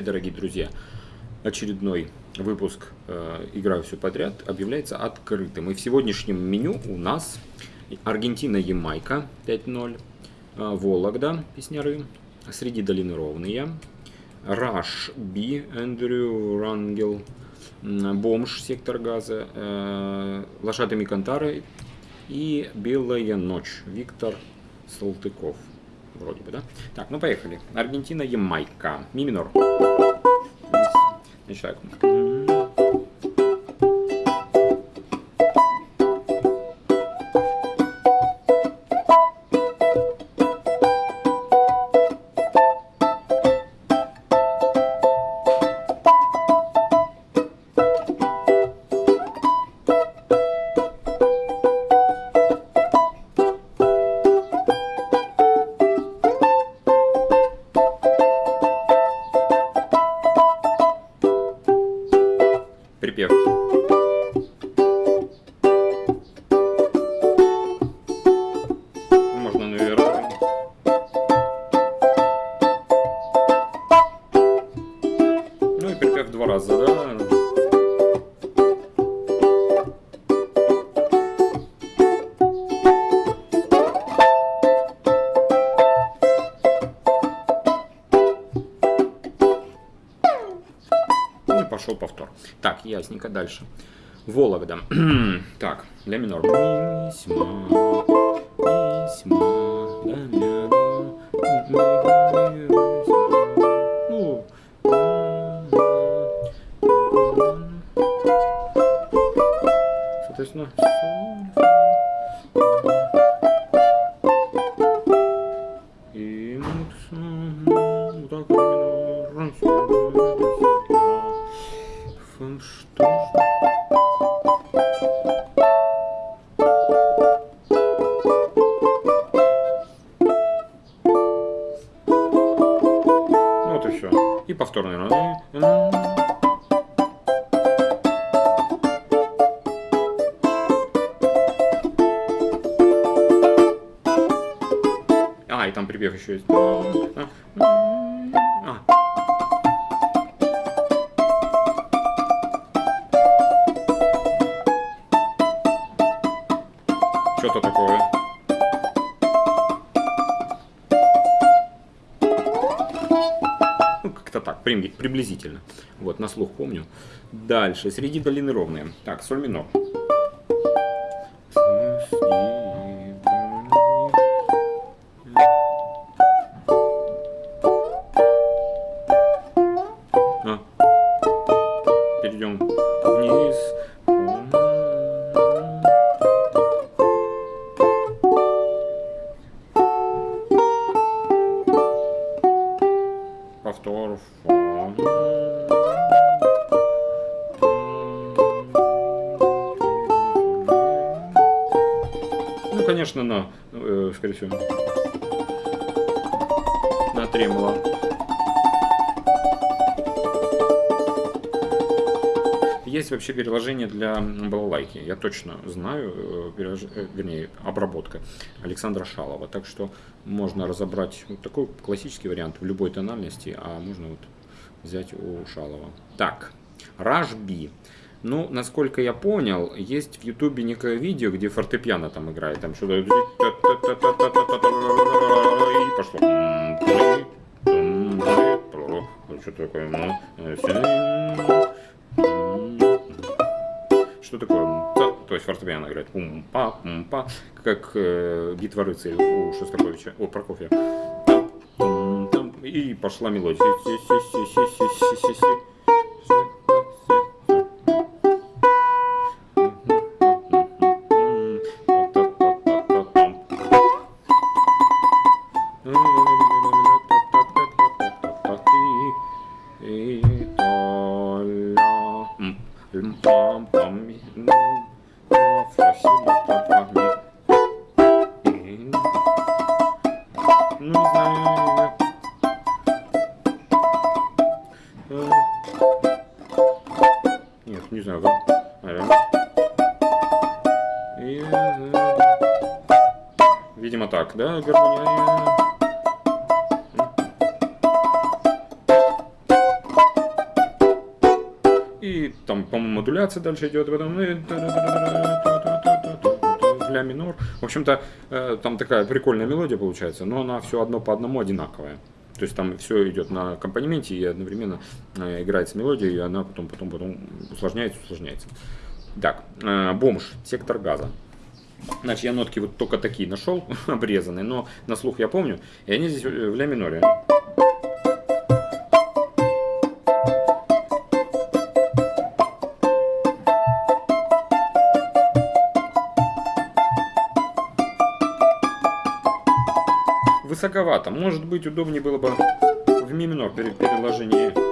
эфире, дорогие друзья. Очередной выпуск э, «Играю все подряд» объявляется открытым. И в сегодняшнем меню у нас Аргентина-Ямайка 5-0, э, Вологда, песняры, Среди долины ровные, Раш Би, Эндрю Рангел, Бомж, Сектор газа, э, Лошадами Кантары и Белая ночь, Виктор Салтыков. Вроде бы, да? Так, ну поехали. Аргентина, Ямайка. Ми минор. Начинаем. Раза, да? И пошел повтор. Так, ясненько, дальше. Вологда. так, ля минор. Ми, си, ма, ми, си, ма, ля, ля, ля, Соответственно, соль, и вот, м, вот так Что? Ну вот и все. И повторно. А, припев еще есть. А. Что-то такое. Ну, как-то так, при- приблизительно. Вот, на слух помню. Дальше. Среди долины ровные. Так, соль минор. Повтор. Ну, конечно, на, э, скорее всего, на тремоло. Есть вообще приложение для балалайки. Я точно знаю, э, перелож- э, вернее, обработка Александра Шалова. Так что можно разобрать вот такой классический вариант в любой тональности, а можно вот взять у Шалова. Так, B. Ну, насколько я понял, есть в Ютубе некое видео, где фортепиано там играет. Там что-то... И пошло. Что такое? Ну, Что такое? То есть фортепиано играет. Пум-па, пум-па. Как э, битва рыцарей у Шостаковича. О, Прокофья. И пошла мелодия. Си-си-си-си-си-си-си. Ну, не знаю. Э, Нет, не знаю. как. Наверное. И, э, Видимо так, да, гармония. там, по-моему, модуляция дальше идет, потом ля минор. В общем-то, э, там такая прикольная мелодия получается, но она все одно по одному одинаковая. То есть там все идет на аккомпанементе и одновременно э, играется мелодия, и она потом, потом, потом усложняется, усложняется. Так, э, бомж, сектор газа. Значит, я нотки вот только такие нашел, обрезанные, но на слух я помню, и они здесь в ля миноре. Высоковато. Может быть, удобнее было бы в ми минор при.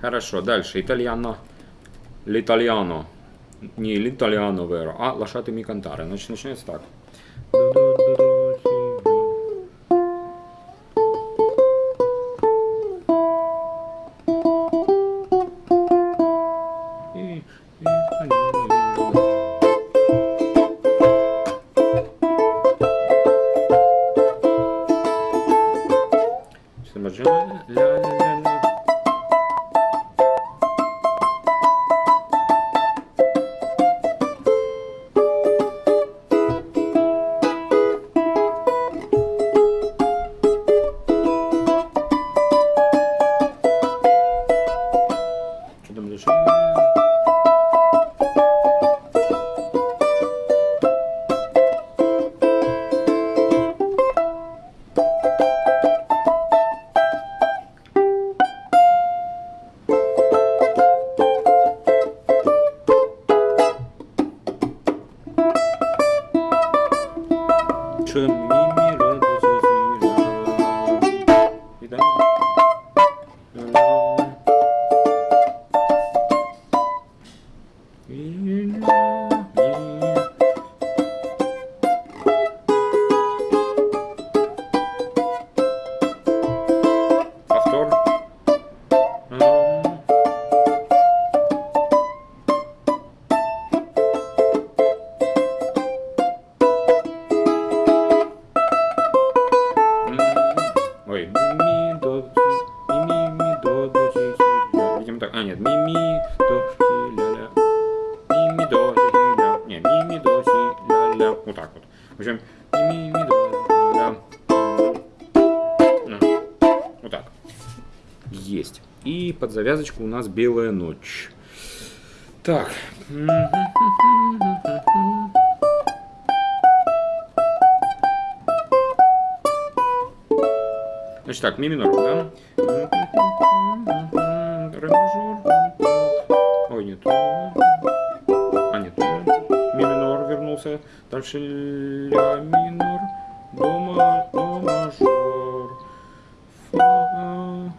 Хорошо, дальше. Итальяно. L'italiano. Не l'italiano vero, а lasciatemi cantare. Значит, начинается так. И- и- Что мы ждем? Ля-ля-ля-ля. ช่ так. А, нет, ми, ми, до, си, ля, ля. Ми, ми, до, си, ля. Не, ми, ми, до, си, ля, ля. Вот так вот. В общем, ми, ми, ми, до, ля. Ну, Вот так. Есть. И под завязочку у нас белая ночь. Так. Значит так, ми минор, да? Дальше ля минор. До, ма, до мажор. Фа,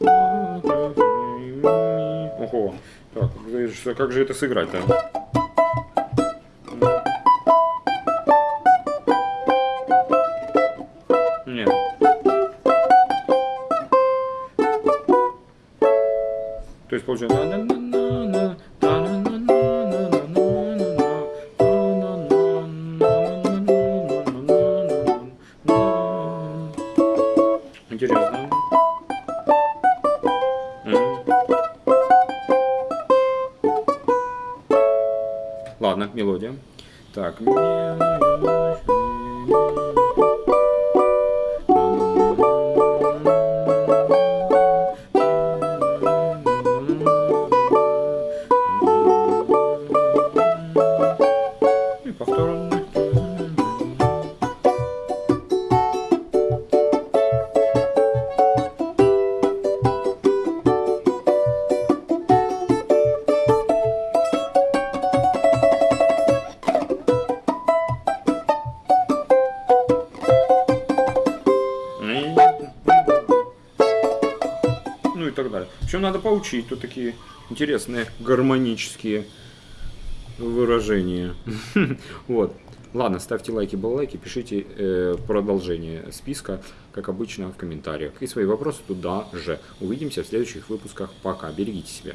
фа, ре, ми. Ого. Так, как же это сыграть-то? Нет. То есть получается... Ладно, мелодия. Так. Так далее. Причем надо поучить, тут такие интересные гармонические выражения. Вот. Ладно, ставьте лайки, баллайки, пишите э, продолжение списка, как обычно, в комментариях. И свои вопросы туда же. Увидимся в следующих выпусках. Пока. Берегите себя.